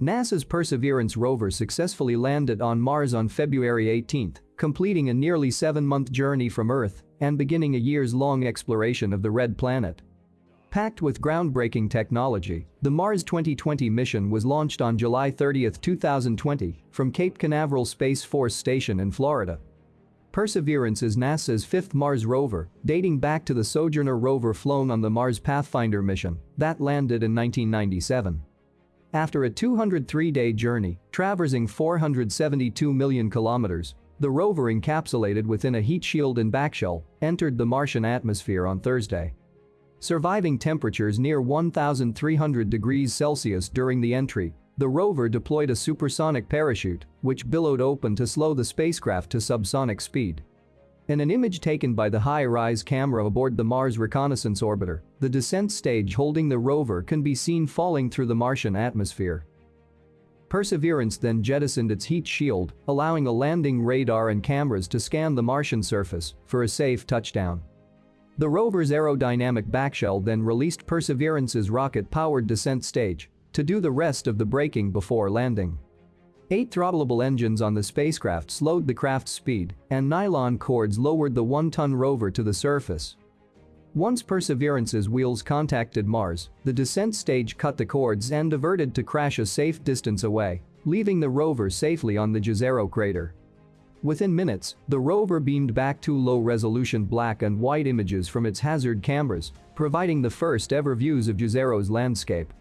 NASA's Perseverance rover successfully landed on Mars on February 18, completing a nearly seven-month journey from Earth and beginning a years-long exploration of the Red Planet. Packed with groundbreaking technology, the Mars 2020 mission was launched on July 30, 2020, from Cape Canaveral Space Force Station in Florida. Perseverance is NASA's fifth Mars rover, dating back to the Sojourner rover flown on the Mars Pathfinder mission that landed in 1997. After a 203-day journey, traversing 472 million kilometers, the rover encapsulated within a heat shield and backshell entered the Martian atmosphere on Thursday. Surviving temperatures near 1,300 degrees Celsius during the entry, the rover deployed a supersonic parachute, which billowed open to slow the spacecraft to subsonic speed. In an image taken by the HiRISE camera aboard the Mars Reconnaissance Orbiter, the descent stage holding the rover can be seen falling through the Martian atmosphere. Perseverance then jettisoned its heat shield, allowing a landing radar and cameras to scan the Martian surface for a safe touchdown. The rover's aerodynamic backshell then released Perseverance's rocket-powered descent stage to do the rest of the braking before landing. Eight throttleable engines on the spacecraft slowed the craft's speed, and nylon cords lowered the one-ton rover to the surface. Once Perseverance's wheels contacted Mars, the descent stage cut the cords and diverted to crash a safe distance away, leaving the rover safely on the Jezero crater. Within minutes, the rover beamed back two low-resolution black and white images from its hazard cameras, providing the first ever views of Jezero's landscape.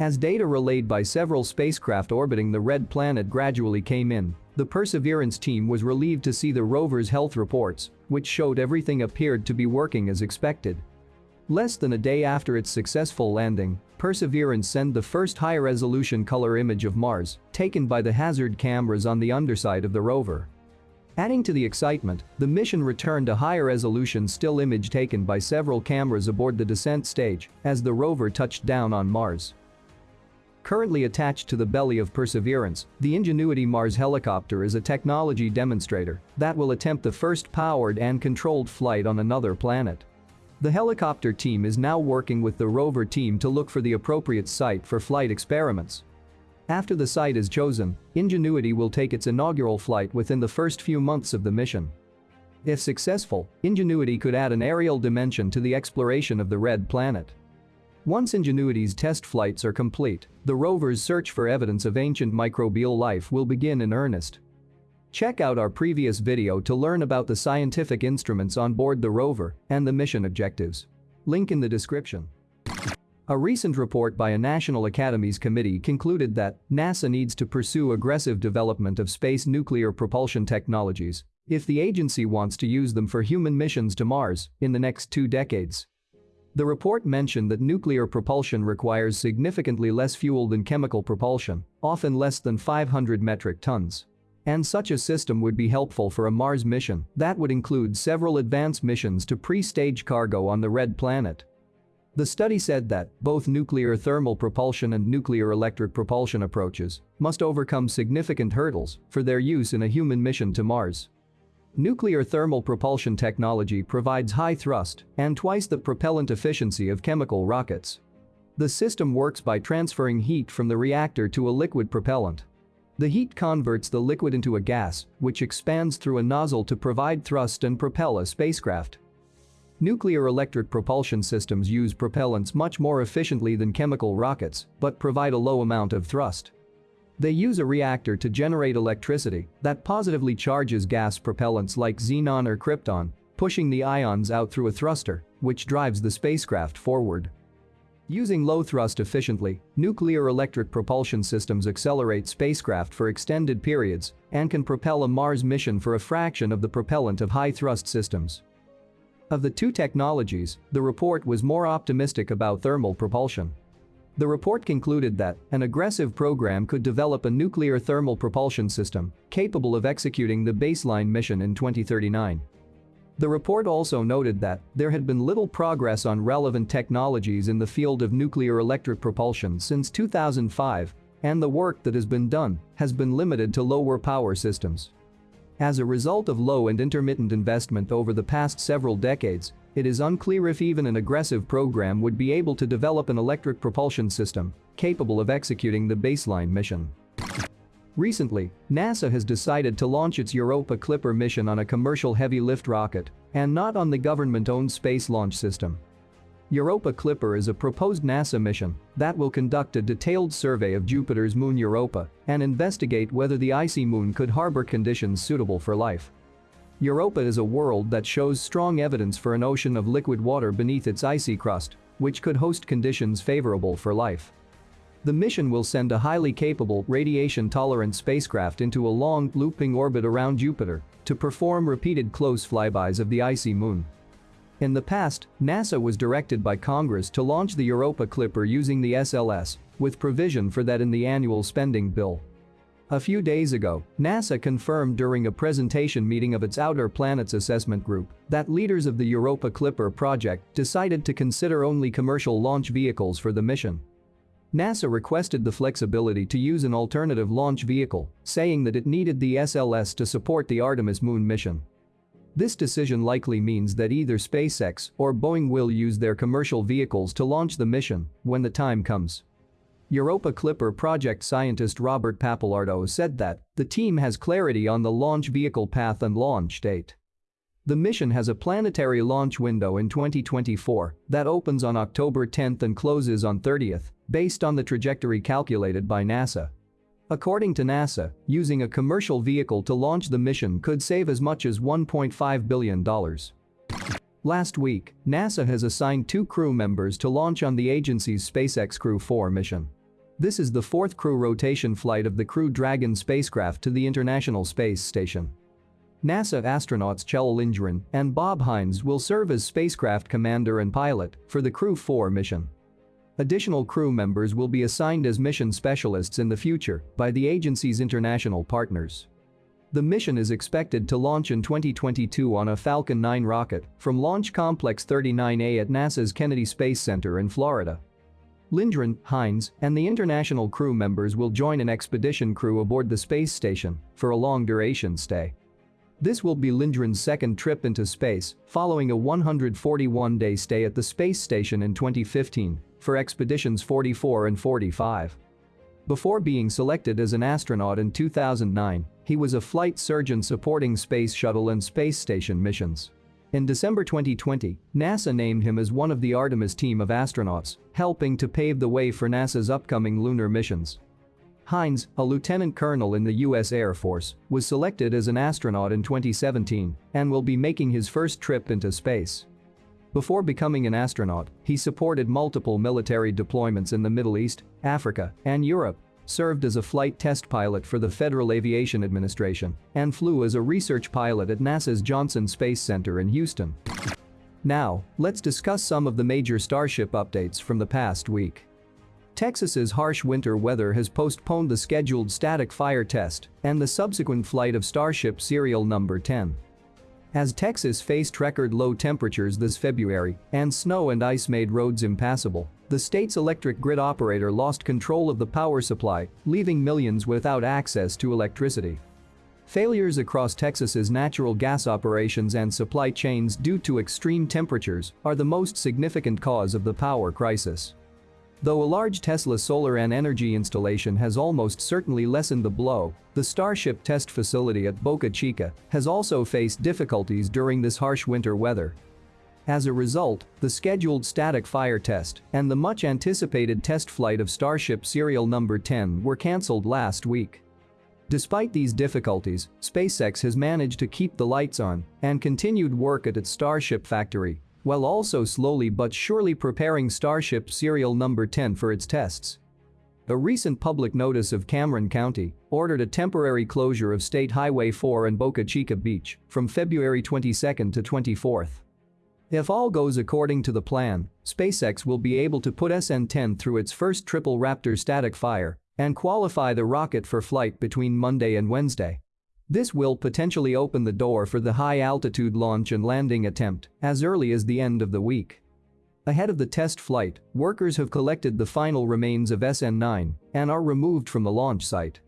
As data relayed by several spacecraft orbiting the red planet gradually came in, the Perseverance team was relieved to see the rover's health reports, which showed everything appeared to be working as expected. Less than a day after its successful landing, Perseverance sent the first high-resolution color image of Mars, taken by the hazard cameras on the underside of the rover. Adding to the excitement, the mission returned a higher resolution still image taken by several cameras aboard the descent stage as the rover touched down on Mars. Currently attached to the belly of Perseverance, the Ingenuity Mars helicopter is a technology demonstrator that will attempt the first powered and controlled flight on another planet. The helicopter team is now working with the rover team to look for the appropriate site for flight experiments. After the site is chosen, Ingenuity will take its inaugural flight within the first few months of the mission. If successful, Ingenuity could add an aerial dimension to the exploration of the Red Planet. Once Ingenuity's test flights are complete, the rover's search for evidence of ancient microbial life will begin in earnest. Check out our previous video to learn about the scientific instruments on board the rover and the mission objectives. Link in the description. A recent report by a National Academies committee concluded that NASA needs to pursue aggressive development of space nuclear propulsion technologies if the agency wants to use them for human missions to Mars in the next two decades. The report mentioned that nuclear propulsion requires significantly less fuel than chemical propulsion, often less than 500 metric tons. And such a system would be helpful for a Mars mission that would include several advanced missions to pre-stage cargo on the Red Planet the study said that both nuclear thermal propulsion and nuclear electric propulsion approaches must overcome significant hurdles for their use in a human mission to Mars. Nuclear thermal propulsion technology provides high thrust and twice the propellant efficiency of chemical rockets. The system works by transferring heat from the reactor to a liquid propellant. The heat converts the liquid into a gas, which expands through a nozzle to provide thrust and propel a spacecraft. Nuclear electric propulsion systems use propellants much more efficiently than chemical rockets, but provide a low amount of thrust. They use a reactor to generate electricity that positively charges gas propellants like xenon or krypton, pushing the ions out through a thruster, which drives the spacecraft forward. Using low thrust efficiently, nuclear electric propulsion systems accelerate spacecraft for extended periods and can propel a Mars mission for a fraction of the propellant of high thrust systems. Of the two technologies, the report was more optimistic about thermal propulsion. The report concluded that an aggressive program could develop a nuclear thermal propulsion system capable of executing the baseline mission in 2039. The report also noted that there had been little progress on relevant technologies in the field of nuclear electric propulsion since 2005 and the work that has been done has been limited to lower power systems. As a result of low and intermittent investment over the past several decades, it is unclear if even an aggressive program would be able to develop an electric propulsion system capable of executing the baseline mission. Recently, NASA has decided to launch its Europa Clipper mission on a commercial heavy lift rocket and not on the government-owned space launch system. Europa Clipper is a proposed NASA mission that will conduct a detailed survey of Jupiter's moon Europa and investigate whether the icy moon could harbor conditions suitable for life. Europa is a world that shows strong evidence for an ocean of liquid water beneath its icy crust, which could host conditions favorable for life. The mission will send a highly capable, radiation-tolerant spacecraft into a long, looping orbit around Jupiter to perform repeated close flybys of the icy moon. In the past, NASA was directed by Congress to launch the Europa Clipper using the SLS, with provision for that in the annual spending bill. A few days ago, NASA confirmed during a presentation meeting of its Outer Planets Assessment Group that leaders of the Europa Clipper project decided to consider only commercial launch vehicles for the mission. NASA requested the flexibility to use an alternative launch vehicle, saying that it needed the SLS to support the Artemis moon mission. This decision likely means that either SpaceX or Boeing will use their commercial vehicles to launch the mission when the time comes. Europa Clipper project scientist Robert Pappalardo said that the team has clarity on the launch vehicle path and launch date. The mission has a planetary launch window in 2024 that opens on October 10 and closes on 30th, based on the trajectory calculated by NASA. According to NASA, using a commercial vehicle to launch the mission could save as much as $1.5 billion. Last week, NASA has assigned two crew members to launch on the agency's SpaceX Crew 4 mission. This is the fourth crew rotation flight of the Crew Dragon spacecraft to the International Space Station. NASA astronauts Kjell Lindgren and Bob Hines will serve as spacecraft commander and pilot for the Crew 4 mission. Additional crew members will be assigned as mission specialists in the future by the agency's international partners. The mission is expected to launch in 2022 on a Falcon 9 rocket from Launch Complex 39A at NASA's Kennedy Space Center in Florida. Lindgren, Hines, and the international crew members will join an expedition crew aboard the space station for a long-duration stay. This will be Lindgren's second trip into space, following a 141-day stay at the space station in 2015 for expeditions 44 and 45. Before being selected as an astronaut in 2009, he was a flight surgeon supporting Space Shuttle and Space Station missions. In December 2020, NASA named him as one of the Artemis team of astronauts, helping to pave the way for NASA's upcoming lunar missions. Hines, a lieutenant colonel in the U.S. Air Force, was selected as an astronaut in 2017 and will be making his first trip into space. Before becoming an astronaut, he supported multiple military deployments in the Middle East, Africa, and Europe, served as a flight test pilot for the Federal Aviation Administration, and flew as a research pilot at NASA's Johnson Space Center in Houston. Now, let's discuss some of the major Starship updates from the past week. Texas's harsh winter weather has postponed the scheduled static fire test and the subsequent flight of Starship serial number 10. As Texas faced record low temperatures this February and snow and ice made roads impassable, the state's electric grid operator lost control of the power supply, leaving millions without access to electricity. Failures across Texas's natural gas operations and supply chains due to extreme temperatures are the most significant cause of the power crisis. Though a large Tesla solar and energy installation has almost certainly lessened the blow, the Starship test facility at Boca Chica has also faced difficulties during this harsh winter weather. As a result, the scheduled static fire test and the much anticipated test flight of Starship serial number 10 were cancelled last week. Despite these difficulties, SpaceX has managed to keep the lights on and continued work at its Starship factory while also slowly but surely preparing Starship serial number 10 for its tests. A recent public notice of Cameron County ordered a temporary closure of State Highway 4 and Boca Chica Beach from February 22 to 24. If all goes according to the plan, SpaceX will be able to put SN-10 through its first triple Raptor static fire and qualify the rocket for flight between Monday and Wednesday. This will potentially open the door for the high-altitude launch and landing attempt as early as the end of the week. Ahead of the test flight, workers have collected the final remains of SN9 and are removed from the launch site.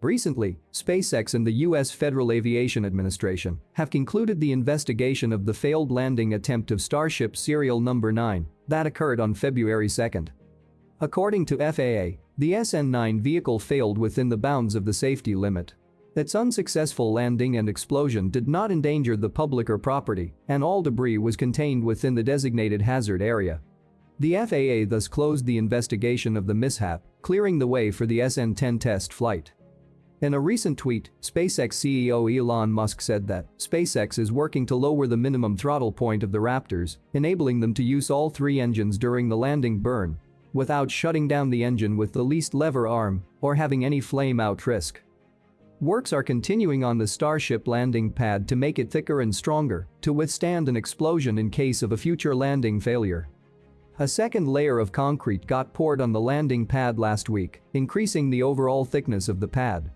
Recently, SpaceX and the U.S. Federal Aviation Administration have concluded the investigation of the failed landing attempt of Starship serial number 9 that occurred on February 2. According to FAA, the SN9 vehicle failed within the bounds of the safety limit. Its unsuccessful landing and explosion did not endanger the public or property, and all debris was contained within the designated hazard area. The FAA thus closed the investigation of the mishap, clearing the way for the SN10 test flight. In a recent tweet, SpaceX CEO Elon Musk said that SpaceX is working to lower the minimum throttle point of the Raptors, enabling them to use all three engines during the landing burn without shutting down the engine with the least lever arm or having any flame out risk. Works are continuing on the Starship landing pad to make it thicker and stronger to withstand an explosion in case of a future landing failure. A second layer of concrete got poured on the landing pad last week, increasing the overall thickness of the pad.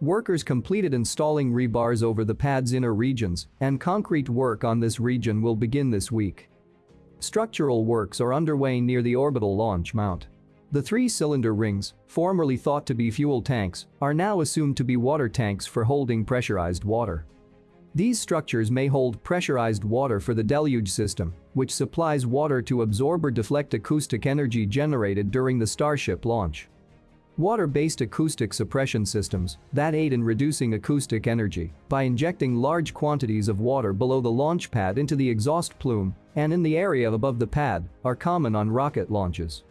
Workers completed installing rebars over the pad's inner regions, and concrete work on this region will begin this week. Structural works are underway near the orbital launch mount. The three-cylinder rings, formerly thought to be fuel tanks, are now assumed to be water tanks for holding pressurized water. These structures may hold pressurized water for the deluge system, which supplies water to absorb or deflect acoustic energy generated during the Starship launch. Water-based acoustic suppression systems that aid in reducing acoustic energy by injecting large quantities of water below the launch pad into the exhaust plume and in the area above the pad are common on rocket launches.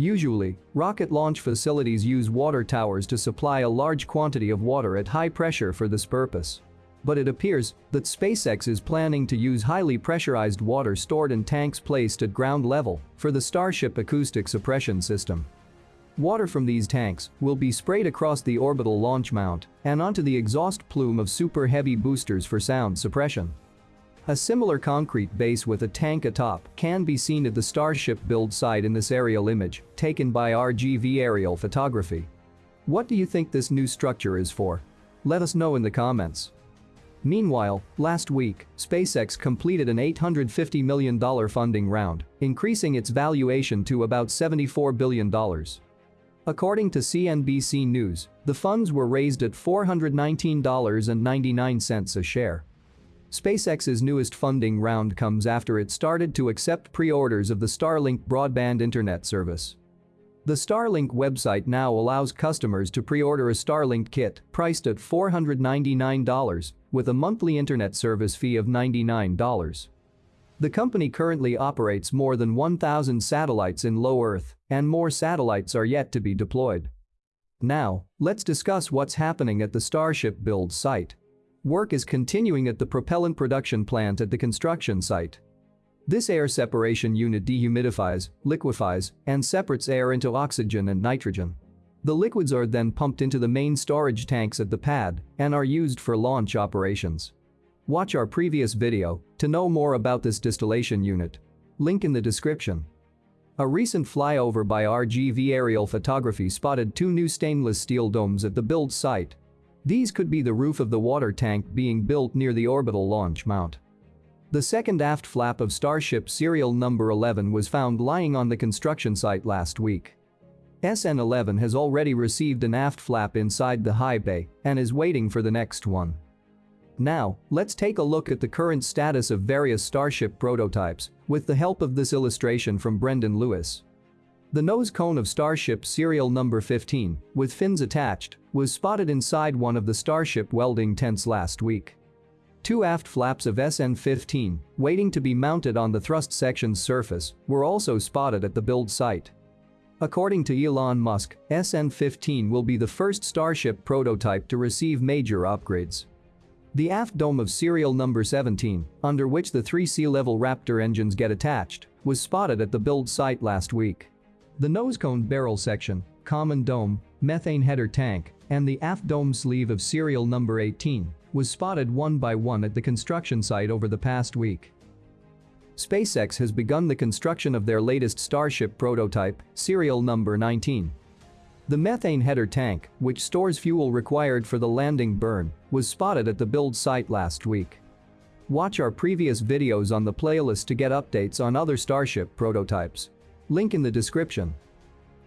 Usually, rocket launch facilities use water towers to supply a large quantity of water at high pressure for this purpose. But it appears that SpaceX is planning to use highly pressurized water stored in tanks placed at ground level for the Starship acoustic suppression system. Water from these tanks will be sprayed across the orbital launch mount and onto the exhaust plume of super heavy boosters for sound suppression. A similar concrete base with a tank atop can be seen at the Starship build site in this aerial image, taken by RGV Aerial Photography. What do you think this new structure is for? Let us know in the comments. Meanwhile, last week, SpaceX completed an $850 million funding round, increasing its valuation to about $74 billion. According to CNBC News, the funds were raised at $419.99 a share. SpaceX's newest funding round comes after it started to accept pre-orders of the Starlink broadband internet service. The Starlink website now allows customers to pre-order a Starlink kit priced at $499 with a monthly internet service fee of $99. The company currently operates more than 1,000 satellites in low Earth, and more satellites are yet to be deployed. Now, let's discuss what's happening at the Starship build site. Work is continuing at the propellant production plant at the construction site. This air separation unit dehumidifies, liquefies, and separates air into oxygen and nitrogen. The liquids are then pumped into the main storage tanks at the pad and are used for launch operations. Watch our previous video to know more about this distillation unit. Link in the description. A recent flyover by RGV aerial photography spotted two new stainless steel domes at the build site. These could be the roof of the water tank being built near the orbital launch mount. The second aft flap of Starship serial number 11 was found lying on the construction site last week. SN11 has already received an aft flap inside the high bay and is waiting for the next one. Now, let's take a look at the current status of various Starship prototypes with the help of this illustration from Brendan Lewis. The nose cone of Starship serial number 15, with fins attached, was spotted inside one of the Starship welding tents last week. Two aft flaps of SN-15, waiting to be mounted on the thrust section's surface, were also spotted at the build site. According to Elon Musk, SN-15 will be the first Starship prototype to receive major upgrades. The aft dome of serial number 17, under which the three sea-level Raptor engines get attached, was spotted at the build site last week. The nose cone barrel section, common dome, methane header tank, and the aft dome sleeve of serial number 18 was spotted one by one at the construction site over the past week. SpaceX has begun the construction of their latest Starship prototype, serial number 19. The methane header tank, which stores fuel required for the landing burn, was spotted at the build site last week. Watch our previous videos on the playlist to get updates on other Starship prototypes. Link in the description.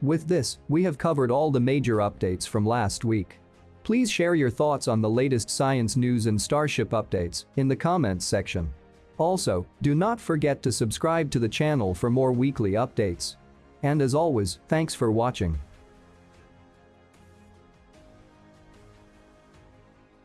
With this, we have covered all the major updates from last week. Please share your thoughts on the latest science news and Starship updates in the comments section. Also, do not forget to subscribe to the channel for more weekly updates. And as always, thanks for watching.